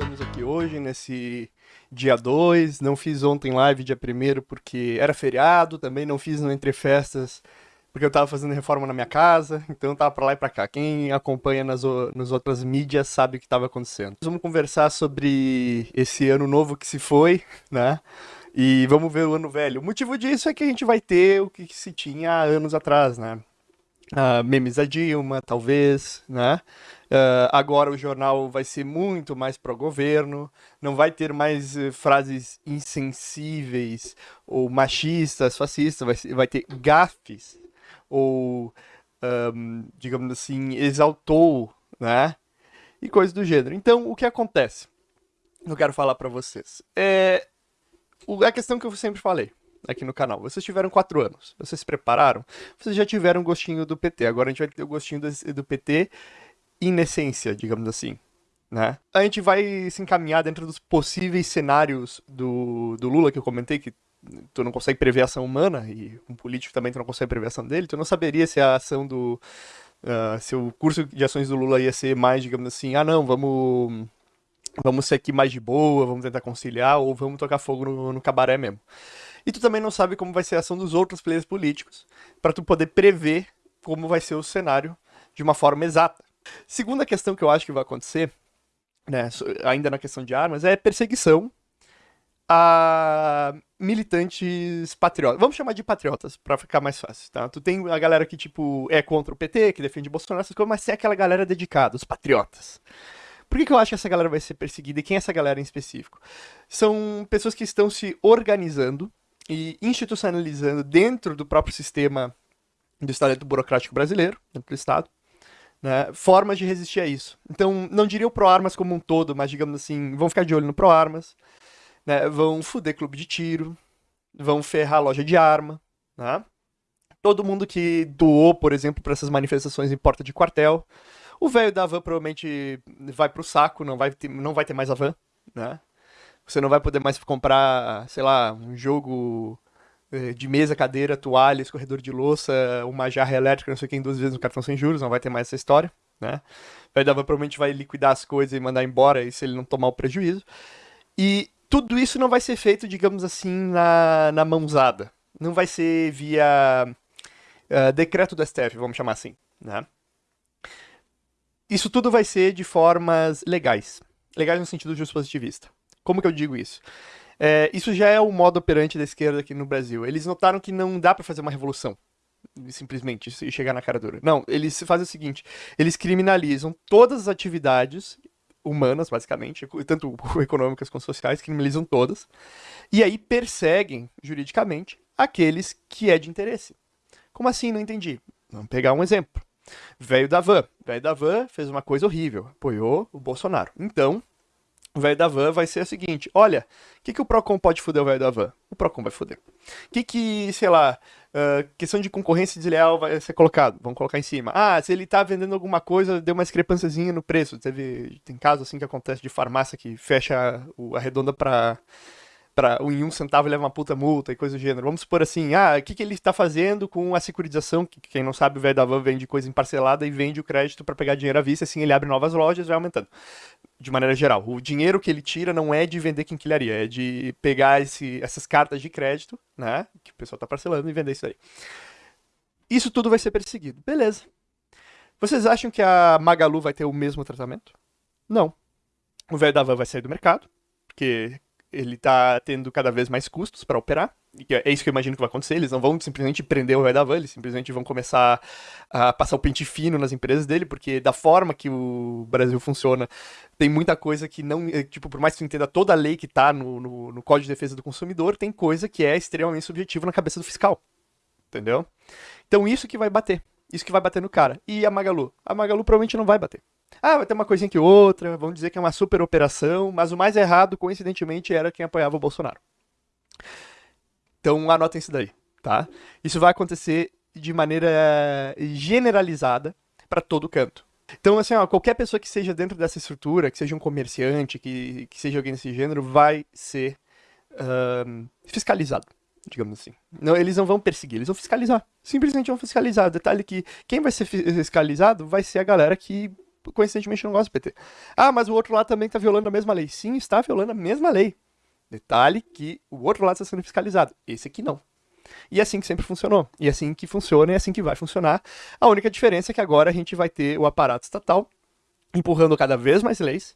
estamos aqui hoje, nesse dia 2. Não fiz ontem live, dia 1 porque era feriado. Também não fiz no Entre Festas, porque eu tava fazendo reforma na minha casa. Então eu tava pra lá e pra cá. Quem acompanha nas, nas outras mídias sabe o que estava acontecendo. Vamos conversar sobre esse ano novo que se foi, né? E vamos ver o ano velho. O motivo disso é que a gente vai ter o que se tinha há anos atrás, né? Uh, memes da Dilma, talvez, né? Uh, agora o jornal vai ser muito mais pró-governo, não vai ter mais uh, frases insensíveis ou machistas, fascistas, vai, vai ter gafes ou, um, digamos assim, exaltou, né? E coisas do gênero. Então, o que acontece? Eu quero falar para vocês. É a questão que eu sempre falei aqui no canal. Vocês tiveram quatro anos, vocês se prepararam, vocês já tiveram gostinho do PT. Agora a gente vai ter o gostinho do, do PT inessência, digamos assim. Né? A gente vai se encaminhar dentro dos possíveis cenários do, do Lula que eu comentei, que tu não consegue prever a ação humana, e um político também tu não consegue prever a ação dele, tu não saberia se a ação do. Uh, se o curso de ações do Lula ia ser mais, digamos assim, ah não, vamos. Vamos ser aqui mais de boa, vamos tentar conciliar, ou vamos tocar fogo no, no cabaré mesmo. E tu também não sabe como vai ser a ação dos outros players políticos, para tu poder prever como vai ser o cenário de uma forma exata. Segunda questão que eu acho que vai acontecer, né, ainda na questão de armas, é perseguição a militantes patriotas. Vamos chamar de patriotas, para ficar mais fácil, tá? Tu tem a galera que, tipo, é contra o PT, que defende Bolsonaro, essas coisas, mas tem aquela galera dedicada, os patriotas. Por que, que eu acho que essa galera vai ser perseguida e quem é essa galera em específico? São pessoas que estão se organizando e institucionalizando dentro do próprio sistema do Estado burocrático brasileiro, dentro do Estado, né, formas de resistir a isso. Então, não diria o ProArmas como um todo, mas digamos assim, vão ficar de olho no ProArmas, né, vão fuder clube de tiro, vão ferrar loja de arma, né? Todo mundo que doou, por exemplo, para essas manifestações em porta de quartel. O velho da van provavelmente vai pro saco, não vai ter, não vai ter mais a van, né? Você não vai poder mais comprar, sei lá, um jogo eh, de mesa, cadeira, toalha, escorredor de louça, uma jarra elétrica, não sei quem, duas vezes no cartão sem juros, não vai ter mais essa história, né? Vai dar, provavelmente vai liquidar as coisas e mandar embora, e se ele não tomar o prejuízo. E tudo isso não vai ser feito, digamos assim, na, na mãozada. Não vai ser via uh, decreto do STF, vamos chamar assim, né? Isso tudo vai ser de formas legais. Legais no sentido justo positivista. Como que eu digo isso? É, isso já é o modo operante da esquerda aqui no Brasil. Eles notaram que não dá para fazer uma revolução simplesmente e chegar na cara dura. Não, eles fazem o seguinte: eles criminalizam todas as atividades humanas, basicamente, tanto econômicas quanto sociais, criminalizam todas, e aí perseguem juridicamente aqueles que é de interesse. Como assim? Não entendi. Vamos pegar um exemplo. Velho da van. Velho da van fez uma coisa horrível, apoiou o Bolsonaro. Então, o velho da van vai ser o seguinte: olha, o que, que o Procon pode foder o velho da van? O Procon vai foder. O que, que, sei lá, uh, questão de concorrência desleal vai ser colocado? Vamos colocar em cima. Ah, se ele tá vendendo alguma coisa, deu uma discrepânciazinha no preço. Teve, tem casos assim que acontece de farmácia que fecha a redonda para para em um centavo leva uma puta multa e coisa do gênero. Vamos supor assim, ah, o que, que ele está fazendo com a securitização? Que, quem não sabe, o velho da van vende coisa em parcelada e vende o crédito para pegar dinheiro à vista, assim ele abre novas lojas e vai aumentando. De maneira geral, o dinheiro que ele tira não é de vender quinquilharia, é de pegar esse, essas cartas de crédito, né, que o pessoal está parcelando e vender isso aí. Isso tudo vai ser perseguido. Beleza. Vocês acham que a Magalu vai ter o mesmo tratamento? Não. O velho da van vai sair do mercado, porque ele tá tendo cada vez mais custos para operar. E é isso que eu imagino que vai acontecer. Eles não vão simplesmente prender o da van, eles simplesmente vão começar a passar o pente fino nas empresas dele, porque da forma que o Brasil funciona, tem muita coisa que não. Eh, tipo, por mais que tu entenda toda a lei que tá no, no, no Código de Defesa do Consumidor, tem coisa que é extremamente subjetiva na cabeça do fiscal. Entendeu? Então isso que vai bater. Isso que vai bater no cara. E a Magalu? A Magalu provavelmente não vai bater. Ah, vai ter uma coisinha que outra, vamos dizer que é uma super operação, mas o mais errado, coincidentemente, era quem apoiava o Bolsonaro. Então anotem isso daí, tá? Isso vai acontecer de maneira generalizada para todo canto. Então, assim, ó, qualquer pessoa que seja dentro dessa estrutura, que seja um comerciante, que, que seja alguém desse gênero, vai ser um, fiscalizado, digamos assim. Não, eles não vão perseguir, eles vão fiscalizar. Simplesmente vão fiscalizar. Detalhe que quem vai ser fiscalizado vai ser a galera que coincidentemente não gosta do PT. Ah, mas o outro lado também está violando a mesma lei. Sim, está violando a mesma lei. Detalhe que o outro lado está sendo fiscalizado. Esse aqui não. E é assim que sempre funcionou. E é assim que funciona e é assim que vai funcionar. A única diferença é que agora a gente vai ter o aparato estatal empurrando cada vez mais leis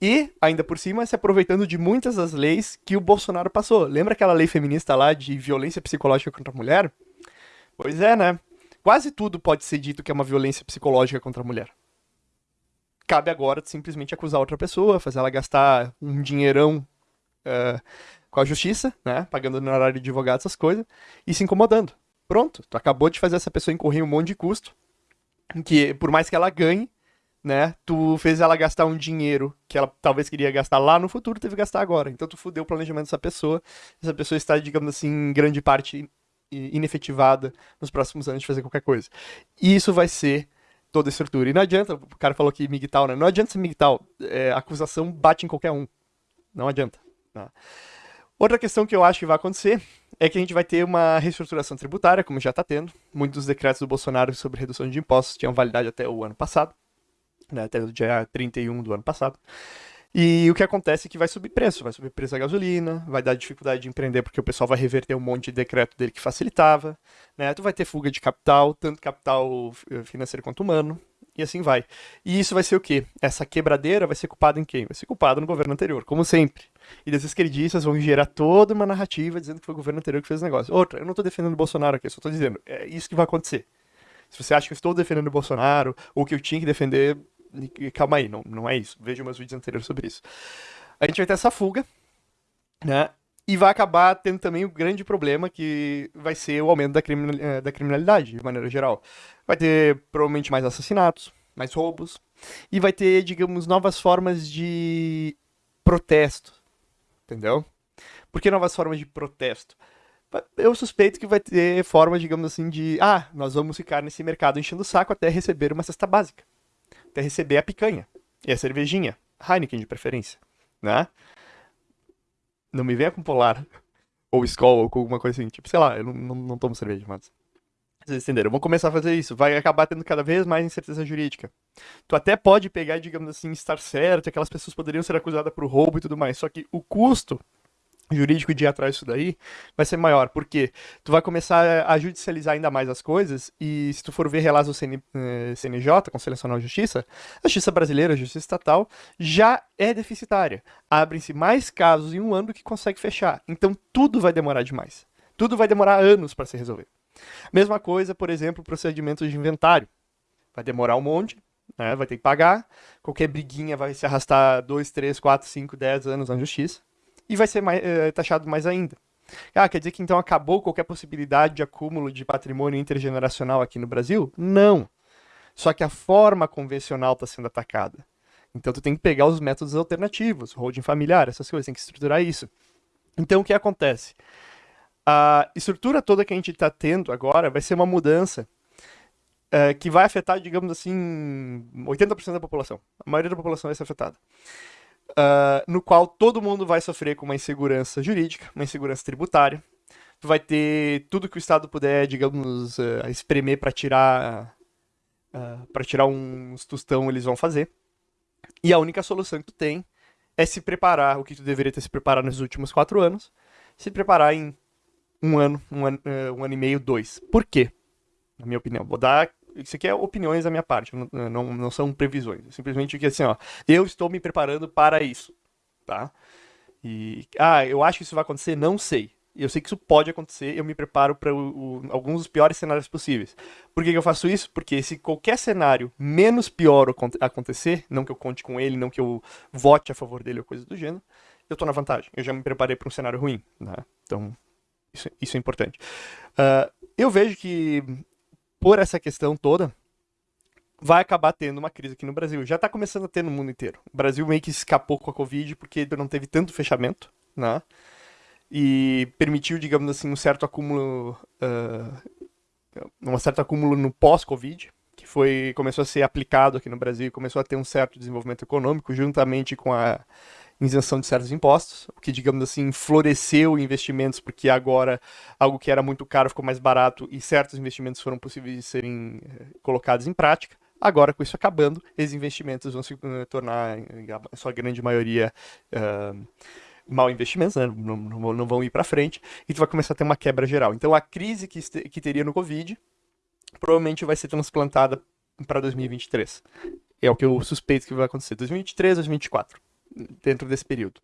e, ainda por cima, se aproveitando de muitas das leis que o Bolsonaro passou. Lembra aquela lei feminista lá de violência psicológica contra a mulher? Pois é, né? Quase tudo pode ser dito que é uma violência psicológica contra a mulher. Cabe agora simplesmente acusar outra pessoa, fazer ela gastar um dinheirão uh, com a justiça, né? Pagando no horário de advogado, essas coisas, e se incomodando. Pronto, tu acabou de fazer essa pessoa incorrer um monte de custo, que por mais que ela ganhe, né? Tu fez ela gastar um dinheiro que ela talvez queria gastar lá no futuro, teve que gastar agora. Então tu fudeu o planejamento dessa pessoa. Essa pessoa está, digamos assim, em grande parte inefetivada nos próximos anos de fazer qualquer coisa. E isso vai ser toda a estrutura. E não adianta, o cara falou aqui migtal, né? Não adianta ser migtal. É, acusação bate em qualquer um. Não adianta. Né? Outra questão que eu acho que vai acontecer é que a gente vai ter uma reestruturação tributária, como já está tendo. Muitos dos decretos do Bolsonaro sobre redução de impostos tinham validade até o ano passado né, até o dia 31 do ano passado. E o que acontece é que vai subir preço, vai subir preço da gasolina, vai dar dificuldade de empreender porque o pessoal vai reverter um monte de decreto dele que facilitava, né? Tu vai ter fuga de capital, tanto capital eh, financeiro quanto humano, e assim vai. E isso vai ser o quê? Essa quebradeira vai ser culpada em quem? Vai ser culpada no governo anterior, como sempre. E das esquerdistas vão gerar toda uma narrativa dizendo que foi o governo anterior que fez o negócio. Outra, eu não estou defendendo o Bolsonaro aqui, eu só estou dizendo, é isso que vai acontecer. Se você acha que eu estou defendendo o Bolsonaro, ou que eu tinha que defender, calma aí, não, não é isso. Veja meus vídeos anteriores sobre isso. A gente vai ter essa fuga, né? E vai acabar tendo também o grande problema que vai ser o aumento da, eh, da criminalidade, de maneira geral. Vai ter provavelmente mais assassinatos, mais roubos, e vai ter, digamos, novas formas de protesto, entendeu? Por que novas formas de protesto? Eu suspeito que vai ter forma, digamos assim, de ah, nós vamos ficar nesse mercado enchendo o saco até receber uma cesta básica até receber a picanha e a cervejinha, Heineken de preferência, né? Não me venha com Polar, ou Skol, ou com alguma coisa assim, tipo, sei lá, eu não, não, não tomo cerveja, mas... Vocês entenderam? Vamos começar a fazer isso. Vai acabar tendo cada vez mais incerteza jurídica. Tu até pode pegar, digamos assim, estar certo, aquelas pessoas poderiam ser acusadas por roubo e tudo mais. Só que o custo jurídico de ir atrás disso daí vai ser maior, porque tu vai começar a judicializar ainda mais as coisas, e se tu for ver relatos do CN, CNJ, eh, Conselho Nacional de Justiça, a justiça brasileira, a justiça estatal, já é deficitária. Abrem-se mais casos em um ano do que consegue fechar. Então tudo vai demorar demais. Tudo vai demorar anos para se resolver. Mesma coisa, por exemplo, procedimentos de inventário. Vai demorar um monte, né? vai ter que pagar, qualquer briguinha vai se arrastar 2, 3, 4, 5, 10 anos na justiça e vai ser mais, é, taxado mais ainda. Ah, quer dizer que então acabou qualquer possibilidade de acúmulo de patrimônio intergeneracional aqui no Brasil? Não. Só que a forma convencional está sendo atacada. Então tu tem que pegar os métodos alternativos, holding familiar, essas coisas, tem que estruturar isso. Então o que acontece? A estrutura toda que a gente está tendo agora vai ser uma mudança é, que vai afetar, digamos assim, 80% da população. A maioria da população vai ser afetada uh, no qual todo mundo vai sofrer com uma insegurança jurídica, uma insegurança tributária. Tu vai ter tudo que o Estado puder, digamos, uh, espremer para tirar uh, para tirar uns tostão, eles vão fazer. E a única solução que tu tem é se preparar, o que tu deveria ter se preparado nos últimos quatro anos, se preparar em um ano, um ano, um ano e meio, dois. Por quê? Na minha opinião. Vou dar isso aqui é opiniões da minha parte, não, não, não são previsões. É simplesmente que assim, ó, eu estou me preparando para isso, tá? E, ah, eu acho que isso vai acontecer? Não sei. Eu sei que isso pode acontecer, eu me preparo para alguns dos piores cenários possíveis. Por que, que, eu faço isso? Porque se qualquer cenário menos pior acontecer, não que eu conte com ele, não que eu vote a favor dele ou coisa do gênero, eu estou na vantagem. Eu já me preparei para um cenário ruim, né? Então, isso, isso é importante. Uh, eu vejo que por essa questão toda, vai acabar tendo uma crise aqui no Brasil. Já está começando a ter no mundo inteiro. O Brasil meio que escapou com a Covid porque não teve tanto fechamento, né? E permitiu, digamos assim, um certo acúmulo, uh, um certo acúmulo no pós-Covid, que foi começou a ser aplicado aqui no Brasil começou a ter um certo desenvolvimento econômico, juntamente com a isenção de certos impostos, o que, digamos assim, floresceu investimentos, porque agora algo que era muito caro ficou mais barato e certos investimentos foram possíveis de serem eh, colocados em prática. Agora, com isso acabando, esses investimentos vão se uh, tornar, em sua grande maioria, uh, mal investimentos, né? não, não, não, vão ir para frente, e tu vai começar a ter uma quebra geral. Então, a crise que, que teria no Covid provavelmente vai ser transplantada para 2023. É o que eu suspeito que vai acontecer. 2023, 2024, dentro desse período.